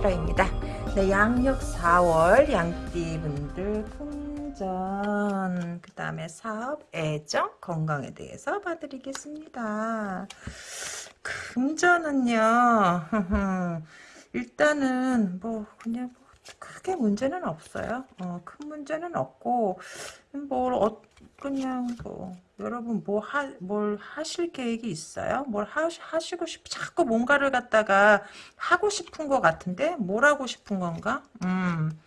타로입니다. 네, 양력 4월 양띠분들 금전 그 다음에 사업, 애정, 건강에 대해서 봐드리겠습니다. 금전은요 일단은 뭐 그냥 뭐 크게 문제는 없어요. 어, 큰 문제는 없고 뭘 어, 그냥 뭐 여러분 뭐 하, 뭘 하실 계획이 있어요? 뭘 하, 하시고 싶 자꾸 뭔가를 갖다가 하고 싶은 것 같은데 뭘 하고 싶은 건가? 음.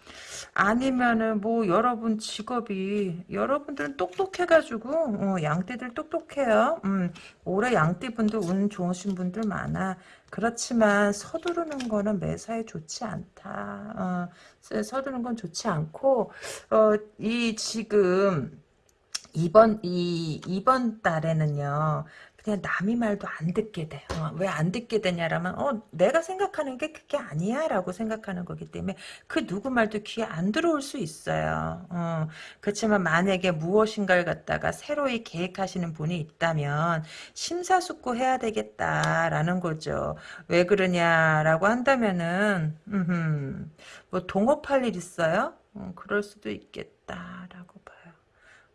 아니면은 뭐 여러분 직업이 여러분들은 똑똑해가지고 어, 양띠들 똑똑해요. 음, 올해 양띠분들 운 좋으신 분들 많아. 그렇지만 서두르는 거는 매사에 좋지 않다. 어, 서두르는 건 좋지 않고 어, 이 지금 이번 이 이번 달에는요. 그냥 남이 말도 안 듣게 돼. 어, 왜안 듣게 되냐라면 어 내가 생각하는 게 그게 아니야라고 생각하는 거기 때문에 그 누구 말도 귀에 안 들어올 수 있어요. 어, 그렇지만 만약에 무엇인가를 갖다가 새로이 계획하시는 분이 있다면 심사숙고해야 되겠다라는 거죠. 왜 그러냐라고 한다면은 음흠, 뭐 동업할 일 있어요? 어, 그럴 수도 있겠다라고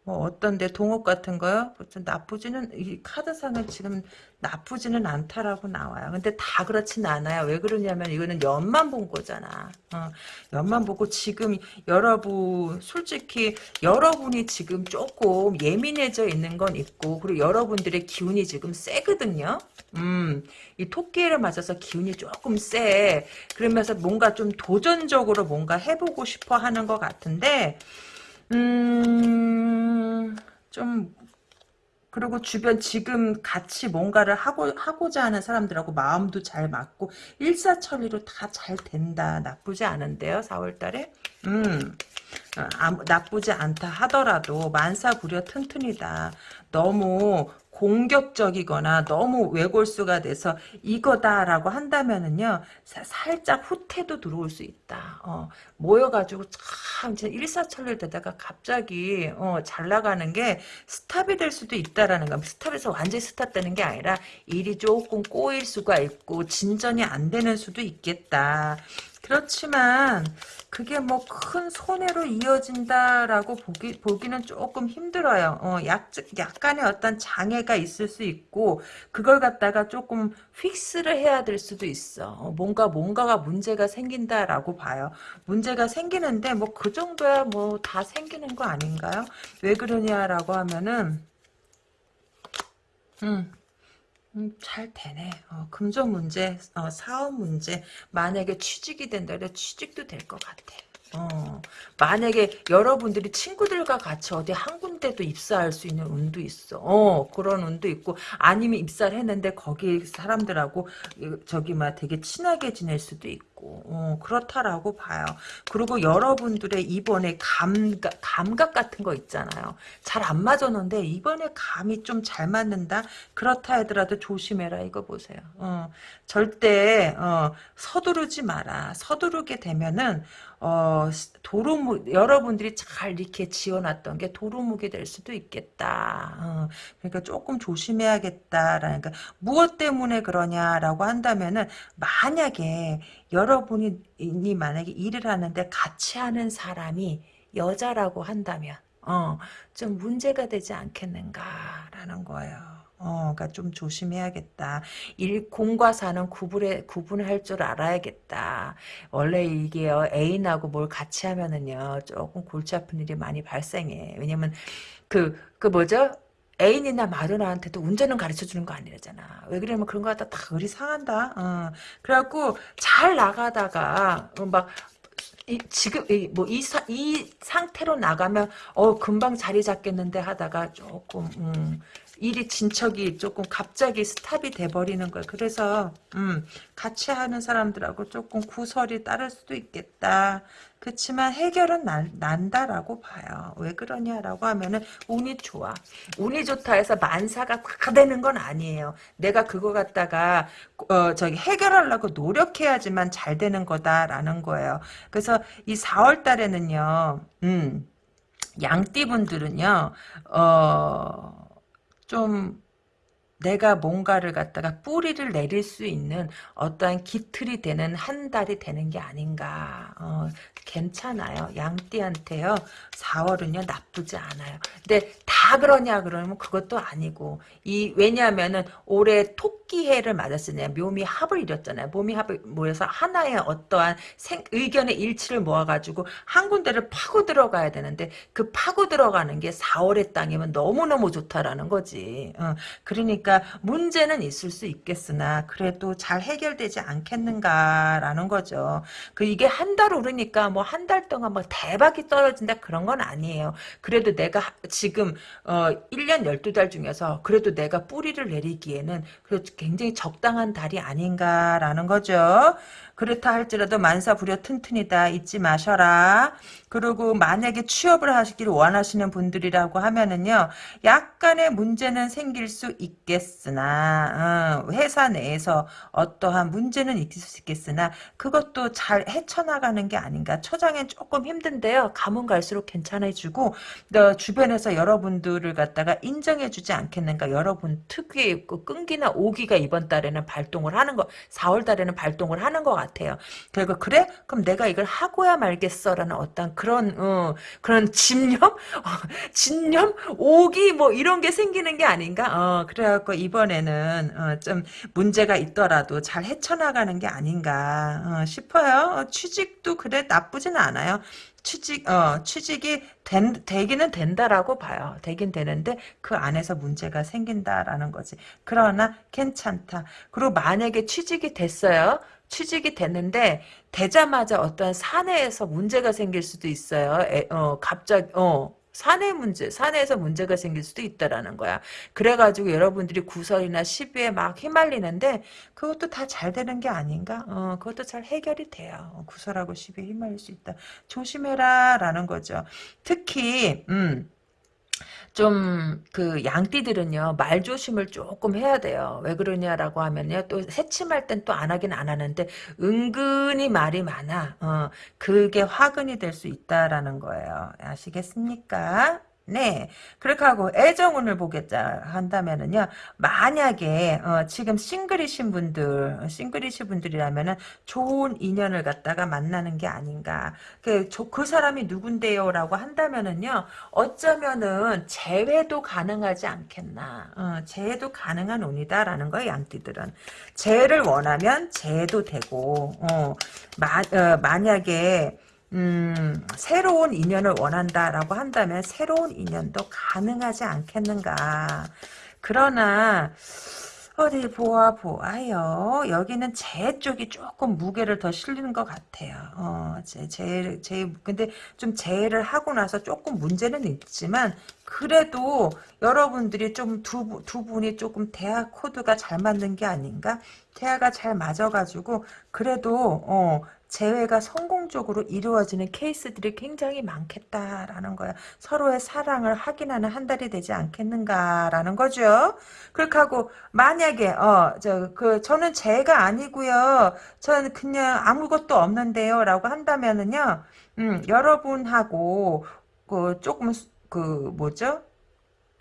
뭐 어떤데 동업 같은 거요? 나쁘지는 이 카드상은 지금 나쁘지는 않다라고 나와요. 근데 다 그렇진 않아요. 왜 그러냐면 이거는 연만 본 거잖아. 어, 연만 보고 지금 여러분 솔직히 여러분이 지금 조금 예민해져 있는 건 있고 그리고 여러분들의 기운이 지금 세거든요. 음, 이 토끼를 맞아서 기운이 조금 세. 그러면서 뭔가 좀 도전적으로 뭔가 해보고 싶어 하는 것 같은데 음, 좀, 그리고 주변 지금 같이 뭔가를 하고, 하고자 하는 사람들하고 마음도 잘 맞고, 일사천리로 다 잘 된다. 나쁘지 않은데요, 4월달에? 음, 아, 나쁘지 않다 하더라도, 만사부려 튼튼이다. 너무 공격적이거나 너무 외골수가 돼서 이거다라고 한다면은요 사, 살짝 후퇴도 들어올 수 있다. 어, 모여가지고 참 일사천리를 되다가 갑자기 어, 잘 나가는 게 stop이 될 수도 있다라는 거. stop에서 완전히 stop되는 게 아니라 일이 조금 꼬일 수가 있고 진전이 안 되는 수도 있겠다. 그렇지만 그게 뭐 큰 손해로 이어진다라고 보기, 보기는 조금 힘들어요. 어, 약, 약간의 어떤 장애가 있을 수 있고, 그걸 갖다가 조금 fix를 해야 될 수도 있어. 어, 뭔가, 뭔가가 문제가 생긴다라고 봐요. 문제가 생기는데, 뭐, 그 정도야 뭐, 다 생기는 거 아닌가요? 왜 그러냐라고 하면은, 음, 음, 잘 되네. 어, 금전 문제, 어, 사업 문제, 만약에 취직이 된다 그래 취직도 될 것 같아. 어, 만약에 여러분들이 친구들과 같이 어디 한 군데도 입사할 수 있는 운도 있어. 어, 그런 운도 있고, 아니면 입사를 했는데 거기 사람들하고, 저기, 막 되게 친하게 지낼 수도 있고, 어, 그렇다라고 봐요. 그리고 여러분들의 이번에 감각, 감각 같은 거 있잖아요. 잘 안 맞았는데, 이번에 감이 좀 잘 맞는다? 그렇다 하더라도 조심해라, 이거 보세요. 어, 절대, 어, 서두르지 마라. 서두르게 되면은, 어, 도루묵, 여러분들이 잘 이렇게 지어놨던 게 도루묵이 될 수도 있겠다. 어, 그러니까 조금 조심해야겠다라는, 그 무엇 때문에 그러냐라고 한다면은, 만약에 여러분이 만약에 일을 하는데 같이 하는 사람이 여자라고 한다면, 어, 좀 문제가 되지 않겠는가라는 거예요. 어, 그러니까 좀 조심해야겠다. 일, 공과 사는 구분해, 구분할 줄 알아야겠다. 원래 이게 애인하고 뭘 같이 하면은요, 조금 골치 아픈 일이 많이 발생해. 왜냐면, 그, 그 뭐죠? 애인이나 마누라한테도 운전은 가르쳐 주는 거 아니잖아. 왜 그러냐면 그런 거 갖다 다 의리 상한다. 어. 그래갖고 잘 나가다가 막 이, 지금 뭐이 이 상태로 나가면 어 금방 자리 잡겠는데 하다가 조금 음, 일이 진척이 조금 갑자기 스탑이 돼버리는 거예요. 그래서 음, 같이 하는 사람들하고 조금 구설이 따를 수도 있겠다. 그렇지만 해결은 난, 난다라고 봐요. 왜 그러냐라고 하면은 운이 좋아. 운이 좋다 해서 만사가 다 되는 건 아니에요. 내가 그거 갖다가 어 저기 해결하려고 노력해야지만 잘 되는 거다라는 거예요. 그래서 이 4월 달에는요. 음. 양띠분들은요. 어 좀, 내가 뭔가를 갖다가 뿌리를 내릴 수 있는 어떠한 기틀이 되는 한 달이 되는 게 아닌가. 어, 괜찮아요. 양띠한테요. 4월은요 나쁘지 않아요. 근데 다 그러냐 그러면 그것도 아니고 이 왜냐하면은 올해 토끼해를 맞았으냐 묘미 합을 이뤘잖아요. 묘미 합을 모여서 하나의 어떠한 생, 의견의 일치를 모아가지고 한 군데를 파고 들어가야 되는데 그 파고 들어가는 게 4월의 땅이면 너무너무 좋다라는 거지. 어, 그러니까 문제는 있을 수 있겠으나 그래도 잘 해결되지 않겠는가라는 거죠. 그 이게 한 달 오르니까 뭐 한 달 동안 뭐 대박이 떨어진다 그런 건 아니에요. 그래도 내가 지금 어 1년 12달 중에서 그래도 내가 뿌리를 내리기에는 그래도 굉장히 적당한 달이 아닌가라는 거죠. 그렇다 할지라도 만사 부려 튼튼이다 잊지 마셔라. 그리고 만약에 취업을 하시기를 원하시는 분들이라고 하면은요. 약간의 문제는 생길 수 있겠 으나 어, 회사 내에서 어떠한 문제는 있을 수 있겠으나 그것도 잘 헤쳐나가는 게 아닌가. 초장엔 조금 힘든데요. 가면 갈수록 괜찮아지고 어, 주변에서 여러분들을 갖다가 인정해주지 않겠는가. 여러분 특유의 그 끈기나 오기가 이번 달에는 발동을 하는 거 4월 달에는 발동을 하는 것 같아요. 그리고 그래? 그럼 내가 이걸 하고야 말겠어라는 어떤 그런 어, 그런 집념, 어, 집념, 오기 뭐 이런 게 생기는 게 아닌가? 어, 그래갖고 이번에는 어, 좀 문제가 있더라도 잘 헤쳐나가는 게 아닌가 어, 싶어요. 어, 취직도 그래 나쁘진 않아요. 취직, 어, 취직이 된, 되기는 된다라고 봐요. 되긴 되는데 그 안에서 문제가 생긴다라는 거지. 그러나 괜찮다. 그리고 만약에 취직이 됐어요. 취직이 됐는데 되자마자 어떤 사내에서 문제가 생길 수도 있어요. 에, 어, 갑자기 어 사내 문제, 사내에서 문제가 생길 수도 있다라는 거야. 그래가지고 여러분들이 구설이나 시비에 막 휘말리는데 그것도 다 잘 되는 게 아닌가? 어, 그것도 잘 해결이 돼요. 구설하고 시비에 휘말릴 수 있다. 조심해라 라는 거죠. 특히 음. 좀 그 양띠들은요 말 조심을 조금 해야 돼요. 왜 그러냐라고 하면요 또 새침할 땐 또 안 하긴 안 하는데 은근히 말이 많아. 어 그게 화근이 될 수 있다라는 거예요. 아시겠습니까? 네. 그렇게 하고 애정운을 보겠자 한다면은요. 만약에 어, 지금 싱글이신 분들, 싱글이신 분들이라면은 좋은 인연을 갖다가 만나는 게 아닌가. 그, 저, 그 사람이 누군데요라고 한다면은요. 어쩌면은 재회도 가능하지 않겠나. 어, 재회도 가능한 운이다라는 거예요. 양띠들은. 재회를 원하면 재회도 되고 어, 마, 어, 만약에 음, 새로운 인연을 원한다라고 한다면 새로운 인연도 가능하지 않겠는가. 그러나 어디 보아 보아요. 여기는 제 쪽이 조금 무게를 더 실리는 것 같아요. 어, 제, 제, 제, 근데 좀 제를 하고 나서 조금 문제는 있지만, 그래도 여러분들이 좀 두, 두 분이 조금 대화 코드가 잘 맞는 게 아닌가? 대화가 잘 맞아가지고, 그래도, 어, 재회가 성공적으로 이루어지는 케이스들이 굉장히 많겠다라는 거야. 서로의 사랑을 확인하는 한 달이 되지 않겠는가라는 거죠. 그렇게 하고 만약에 어 저 그 저는 재가 아니고요. 저는 그냥 아무것도 없는데요라고 한다면은요. 음, 여러분하고 그 조금 그 뭐죠?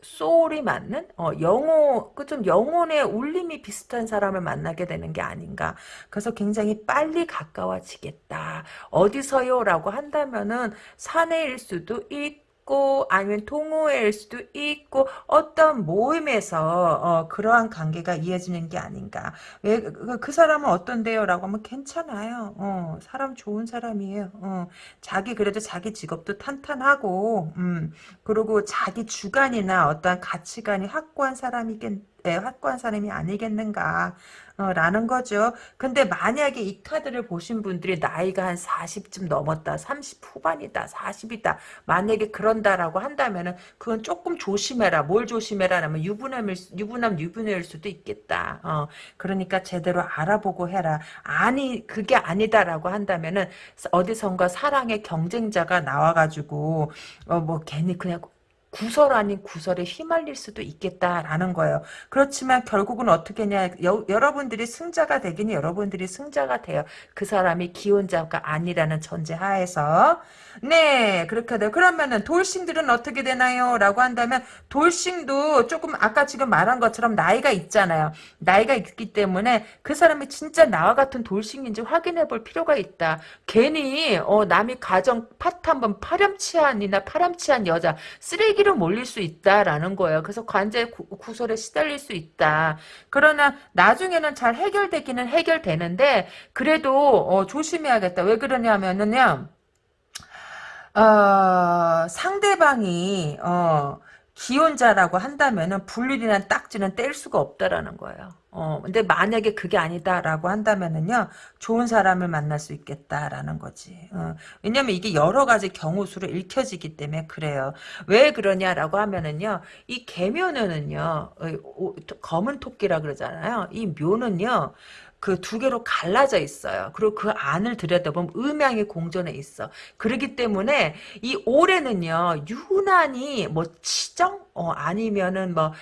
소울이 맞는? 어, 영혼 그 좀 영혼의 울림이 비슷한 사람을 만나게 되는 게 아닌가. 그래서 굉장히 빨리 가까워지겠다. 어디서요라고 한다면은 사내일 수도 있고 있고 아니면 동호회일 수도 있고 어떤 모임에서 어, 그러한 관계가 이어지는 게 아닌가. 왜그 그 사람은 어떤데요? 라고 하면 괜찮아요. 어, 사람 좋은 사람이에요. 어, 자기 그래도 자기 직업도 탄탄하고 음, 그리고 자기 주관이나 어떠한 가치관이 확고한 사람이겠 확고한 사람이 아니겠는가 어, 라는 거죠. 근데 만약에 이 카드를 보신 분들이 나이가 한 40쯤 넘었다. 30 후반이다. 40이다. 만약에 그런다라고 한다면은 그건 조금 조심해라. 뭘 조심해라 하면 유부남일 유부남 유부녀일 수도 있겠다. 어, 그러니까 제대로 알아보고 해라. 아니 그게 아니다라고 한다면은 어디선가 사랑의 경쟁자가 나와 가지고 어, 뭐 괜히 그냥 구설 아닌 구설에 휘말릴 수도 있겠다라는 거예요. 그렇지만 결국은 어떻게 냐 여러분들이 승자가 되기는 여러분들이 승자가 돼요. 그 사람이 기혼자가 아니라는 전제 하에서 네 그렇게 돼요. 그러면은 돌싱들은 어떻게 되나요? 라고 한다면 돌싱도 조금 아까 지금 말한 것처럼 나이가 있잖아요. 나이가 있기 때문에 그 사람이 진짜 나와 같은 돌싱인지 확인해 볼 필요가 있다. 괜히 어, 남이 가정 파트 한번 파렴치한이나 파렴치한 여자 쓰레기 로 몰릴 수 있다라는 거예요. 그래서 관제 구, 설에 시달릴 수 있다. 그러나 나중에는 잘 해결되기는 해결되는데 그래도 어, 조심해야겠다. 왜 그러냐면은요. 어, 상대방이 어, 기혼자라고 한다면은 불륜이란 딱지는 뗄 수가 없다라는 거예요. 어, 근데 만약에 그게 아니다라고 한다면은요, 좋은 사람을 만날 수 있겠다라는 거지. 어, 왜냐면 이게 여러 가지 경우 수로 읽혀지기 때문에 그래요. 왜 그러냐라고 하면은요, 이 개묘는요, 어, 검은 토끼라 그러잖아요. 이 묘는요, 그두 개로 갈라져 있어요. 그리고 그 안을 들여다보면 음양이 공존해 있어. 그렇기 때문에 이 올해는요 유난히 뭐 치정 어, 아니면은 뭐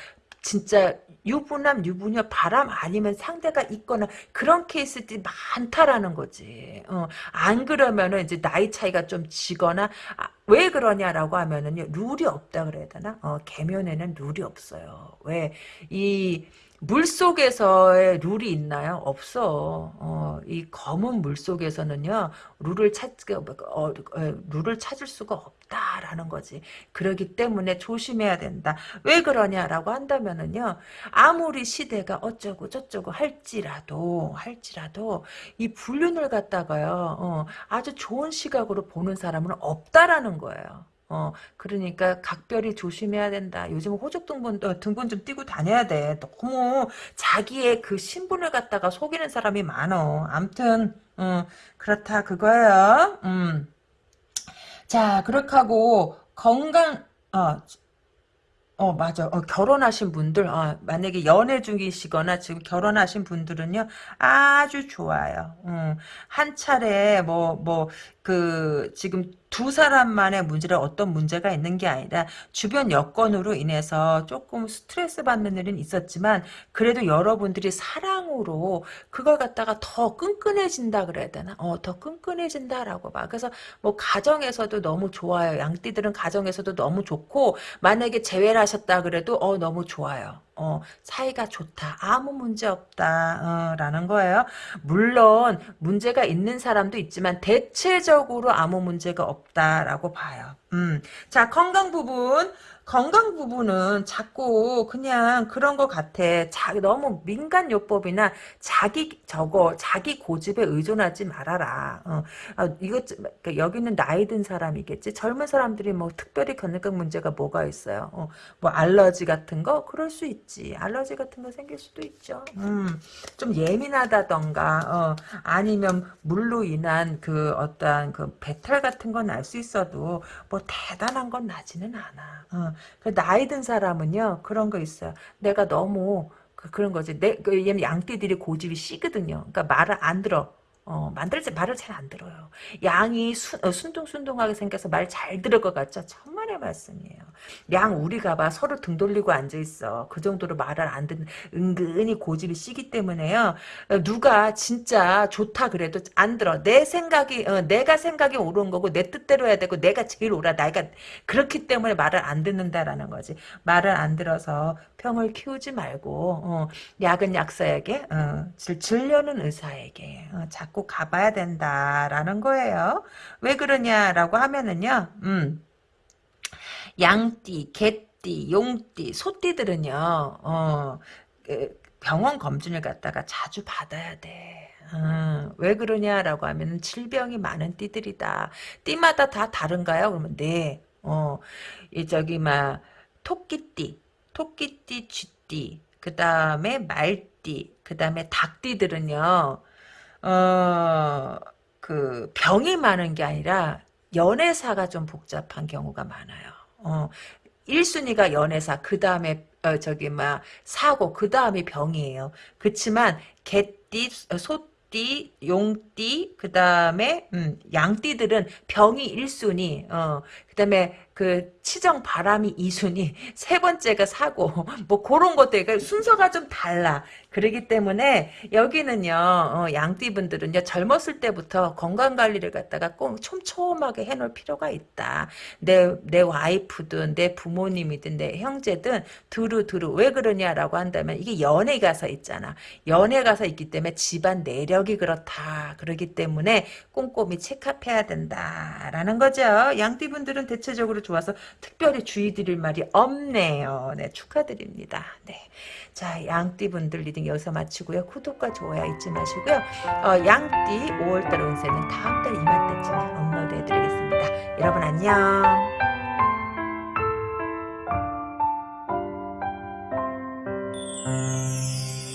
진짜 유부남, 유부녀, 바람 아니면 상대가 있거나 그런 케이스들이 많다라는 거지. 어, 안 그러면은 이제 나이 차이가 좀 지거나 아, 왜 그러냐라고 하면은요 룰이 없다 그래야 되나? 어, 개면에는 룰이 없어요. 왜 이 물 속에서의 룰이 있나요? 없어. 어, 이 검은 물 속에서는요, 룰을 찾, 어, 어, 룰을 찾을 수가 없다라는 거지. 그러기 때문에 조심해야 된다. 왜 그러냐라고 한다면은요, 아무리 시대가 어쩌고 저쩌고 할지라도, 할지라도, 이 불륜을 갖다가요, 어, 아주 좋은 시각으로 보는 사람은 없다라는 거예요. 어, 그러니까 각별히 조심해야 된다. 요즘 호적 등본, 어, 등본 좀 띄고 다녀야 돼. 너무 자기의 그 신분을 갖다가 속이는 사람이 많어. 암튼, 음, 그렇다, 그거예요. 음. 자, 그렇게 하고, 건강, 어, 어 맞아 어, 결혼하신 분들 어, 만약에 연애 중이시거나 지금 결혼하신 분들은요 아주 좋아요 음, 한 차례 뭐 뭐 그 지금 두 사람만의 문제를 어떤 문제가 있는 게 아니라 주변 여건으로 인해서 조금 스트레스 받는 일은 있었지만 그래도 여러분들이 사랑으로 그걸 갖다가 더 끈끈해진다 그래야 되나? 어, 더 끈끈해진다라고 봐. 그래서 뭐 가정에서도 너무 좋아요. 양띠들은 가정에서도 너무 좋고 만약에 재회를 하셨다 그래도 어 너무 좋아요. 어, 사이가 좋다. 아무 문제 없다. 어, 라는 거예요. 물론 문제가 있는 사람도 있지만 대체적으로 아무 문제가 없다라고 봐요. 음. 자, 건강 부분. 건강 부분은 자꾸 그냥 그런 것 같아. 자, 너무 민간 요법이나 자기 저거 자기 고집에 의존하지 말아라. 어, 아, 이것 그러니까 여기는 나이 든 사람이겠지. 젊은 사람들이 뭐 특별히 겪는 문제가 뭐가 있어요. 어, 뭐 알러지 같은 거 그럴 수 있지. 알러지 같은 거 생길 수도 있죠. 음, 좀 예민하다던가 어, 아니면 물로 인한 그 어떠한 그 배탈 같은 건 날 수 있어도 뭐 대단한 건 나지는 않아. 어, 그 나이 든 사람은요 그런 거 있어요. 내가 너무 그, 그런 거지. 내, 그, 얘는 양띠들이 고집이 씨거든요. 그러니까 말을 안 들어. 어, 만들지 말을 잘 안 들어요. 양이 수, 어, 순둥순둥하게 생겨서 말 잘 들을 것 같죠? 천만의 말씀이에요. 양 우리가 봐 서로 등 돌리고 앉아 있어. 그 정도로 말을 안 듣는 은근히 고집이 시기 때문에요. 어, 누가 진짜 좋다 그래도 안 들어. 내 생각이 어, 내가 생각이 옳은 거고 내 뜻대로 해야 되고 내가 제일 옳아. 나이가 그렇기 때문에 말을 안 듣는다라는 거지. 말을 안 들어서 평을 키우지 말고 어, 약은 약사에게 어, 질려는 의사에게 어, 자꾸 가봐야 된다라는 거예요. 왜 그러냐라고 하면은요. 음. 양띠, 개띠, 용띠, 소띠들은요. 어, 그 병원 검진을 갖다가 자주 받아야 돼. 음, 왜 그러냐라고 하면 질병이 많은 띠들이다. 띠마다 다 다른가요? 그러면 네. 어, 이 저기 막 토끼띠, 토끼띠, 쥐띠, 그 다음에 말띠, 그 다음에 닭띠들은요. 어, 그 병이 많은 게 아니라 연애사가 좀 복잡한 경우가 많아요. 어, 1순위가 연애사, 그 다음에 어, 저기 막 사고, 그 다음이 병이에요. 그렇지만 개띠, 소띠, 용띠, 그 다음에 음, 양띠들은 병이 1순위, 어, 그 다음에 그 치정 바람이 이순이 세 번째가 사고 뭐 그런 것들 그러니까 순서가 좀 달라. 그러기 때문에 여기는요 어, 양띠분들은요 젊었을 때부터 건강 관리를 갖다가 꼭 촘촘하게 해놓을 필요가 있다. 내 내 와이프든 내 부모님이든 내 형제든 두루 두루 왜 그러냐라고 한다면 이게 연애 가서 있잖아. 연애 가서 있기 때문에 집안 내력이 그렇다. 그러기 때문에 꼼꼼히 체크해야 된다라는 거죠. 양띠분들 은 대체적으로 좋아서 특별히 주의 드릴 말이 없네요. 네 축하드립니다. 네. 자, 양띠분들 리딩 여기서 마치고요. 구독과 좋아요 잊지 마시고요. 어, 양띠 5월달 운세는 다음달 이맘때쯤에 업로드 해드리겠습니다. 여러분 안녕.